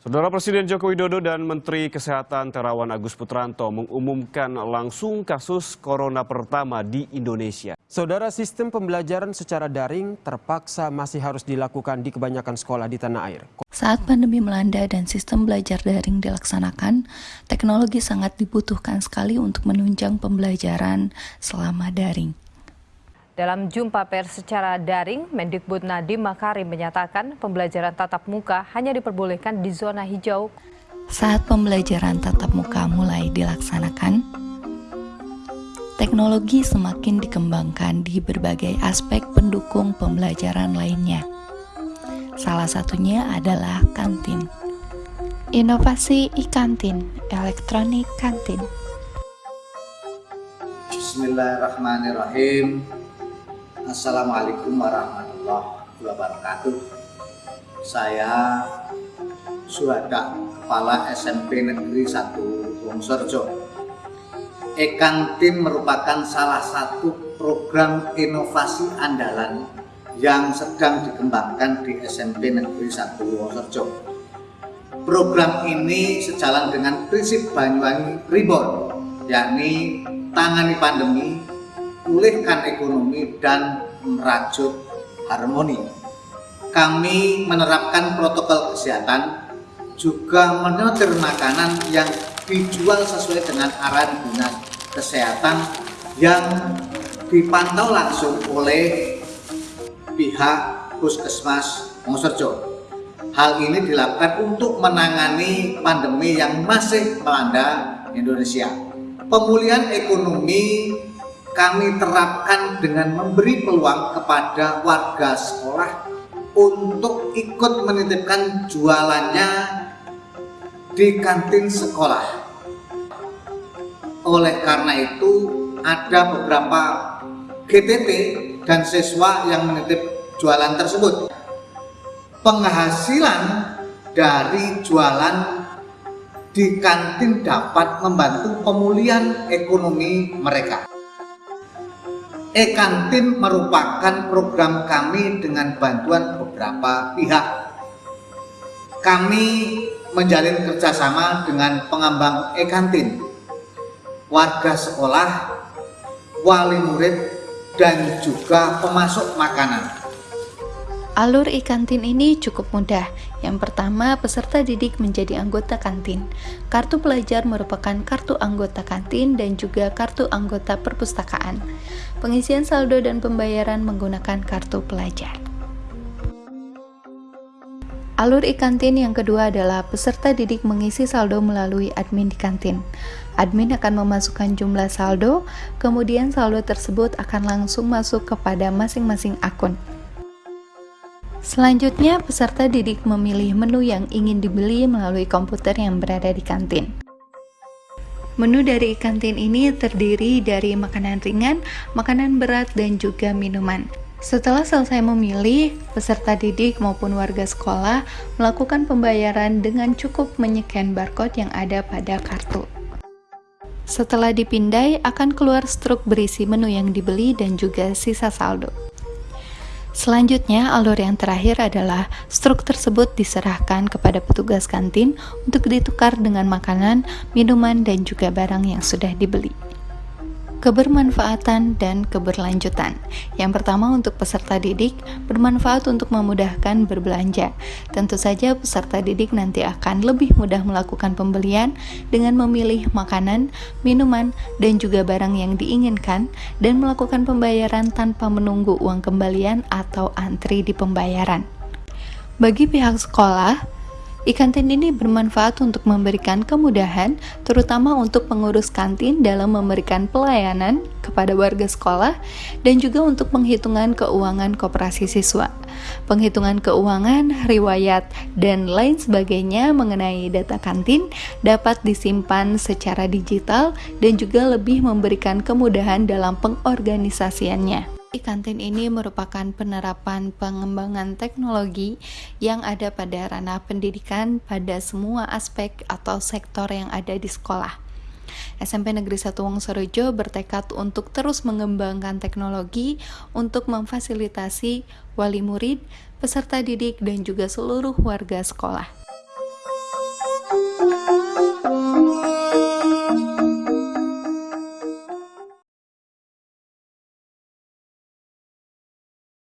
Saudara Presiden Joko Widodo dan Menteri Kesehatan Terawan Agus Putranto mengumumkan langsung kasus corona pertama di Indonesia. Saudara sistem pembelajaran secara daring terpaksa masih harus dilakukan di kebanyakan sekolah di tanah air. Saat pandemi melanda dan sistem belajar daring dilaksanakan, teknologi sangat dibutuhkan sekali untuk menunjang pembelajaran selama daring. Dalam jumpa pers secara daring, Mendikbud Nadiem Makarim menyatakan pembelajaran tatap muka hanya diperbolehkan di zona hijau. Saat pembelajaran tatap muka mulai dilaksanakan, teknologi semakin dikembangkan di berbagai aspek pendukung pembelajaran lainnya. Salah satunya adalah kantin. Inovasi e-kantin, elektronik kantin. Bismillahirrahmanirrahim. Assalamualaikum warahmatullahi wabarakatuh. Saya Suhada, Kepala SMP Negeri 1 Wongsorjo. E-Kantin merupakan salah satu program inovasi andalan yang sedang dikembangkan di SMP Negeri 1 Wongsorjo. Program ini sejalan dengan prinsip Banyuwangi Reborn, yakni tangani pandemi pulihkan ekonomi dan merajut harmoni. Kami menerapkan protokol kesehatan, juga menyetir makanan yang dijual sesuai dengan arahan dinas kesehatan yang dipantau langsung oleh pihak puskesmas Moserjo. Hal ini dilakukan untuk menangani pandemi yang masih melanda Indonesia. Pemulihan ekonomi kami terapkan dengan memberi peluang kepada warga sekolah untuk ikut menitipkan jualannya di kantin sekolah. Oleh karena itu, ada beberapa GTT dan siswa yang menitip jualan tersebut. Penghasilan dari jualan di kantin dapat membantu pemulihan ekonomi mereka. E-Kantin merupakan program kami dengan bantuan beberapa pihak. Kami menjalin kerjasama dengan pengembang e-kantin, warga sekolah, wali murid, dan juga pemasok makanan. Alur e-kantin ini cukup mudah. Yang pertama, peserta didik menjadi anggota kantin. Kartu pelajar merupakan kartu anggota kantin dan juga kartu anggota perpustakaan. Pengisian saldo dan pembayaran menggunakan kartu pelajar. Alur e-kantin yang kedua adalah peserta didik mengisi saldo melalui admin di kantin. Admin akan memasukkan jumlah saldo, kemudian saldo tersebut akan langsung masuk kepada masing-masing akun. Selanjutnya, peserta didik memilih menu yang ingin dibeli melalui komputer yang berada di kantin. Menu dari kantin ini terdiri dari makanan ringan, makanan berat, dan juga minuman. Setelah selesai memilih, peserta didik maupun warga sekolah melakukan pembayaran dengan cukup menyekan barcode yang ada pada kartu. Setelah dipindai, akan keluar struk berisi menu yang dibeli dan juga sisa saldo. Selanjutnya, alur yang terakhir adalah struk tersebut diserahkan kepada petugas kantin untuk ditukar dengan makanan, minuman, dan juga barang yang sudah dibeli kebermanfaatan dan keberlanjutan. Yang pertama untuk peserta didik, bermanfaat untuk memudahkan berbelanja. Tentu saja peserta didik nanti akan lebih mudah melakukan pembelian dengan memilih makanan, minuman, dan juga barang yang diinginkan dan melakukan pembayaran tanpa menunggu uang kembalian atau antri di pembayaran. Bagi pihak sekolah, E-kantin ini bermanfaat untuk memberikan kemudahan, terutama untuk pengurus kantin dalam memberikan pelayanan kepada warga sekolah dan juga untuk penghitungan keuangan koperasi siswa. Penghitungan keuangan, riwayat, dan lain sebagainya mengenai data kantin dapat disimpan secara digital dan juga lebih memberikan kemudahan dalam pengorganisasiannya. E-kantin ini merupakan penerapan pengembangan teknologi yang ada pada ranah pendidikan pada semua aspek atau sektor yang ada di sekolah. SMP Negeri 1 Wongsorejo bertekad untuk terus mengembangkan teknologi untuk memfasilitasi wali murid, peserta didik, dan juga seluruh warga sekolah.